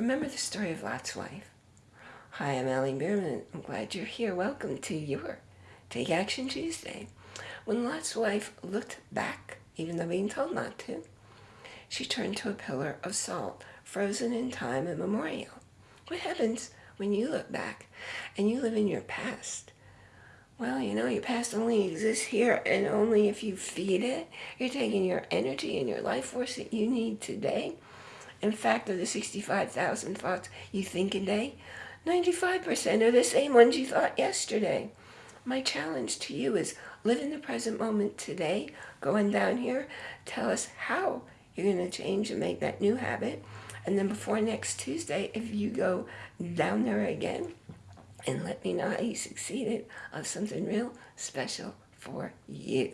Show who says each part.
Speaker 1: Remember the story of Lot's wife? Hi, I'm Allie Bierman. I'm glad you're here. Welcome to your Take Action Tuesday. When Lot's wife looked back, even though being told not to, she turned to a pillar of salt, frozen in time immemorial. What happens when you look back and you live in your past? Well, you know, your past only exists here and only if you feed it. You're taking your energy and your life force that you need today. In fact, of the 65,000 thoughts you think a day, 95% are the same ones you thought yesterday. My challenge to you is live in the present moment today. Going down here, tell us how you're going to change and make that new habit. And then before next Tuesday, if you go down there again, and let me know how you succeeded of something real special for you.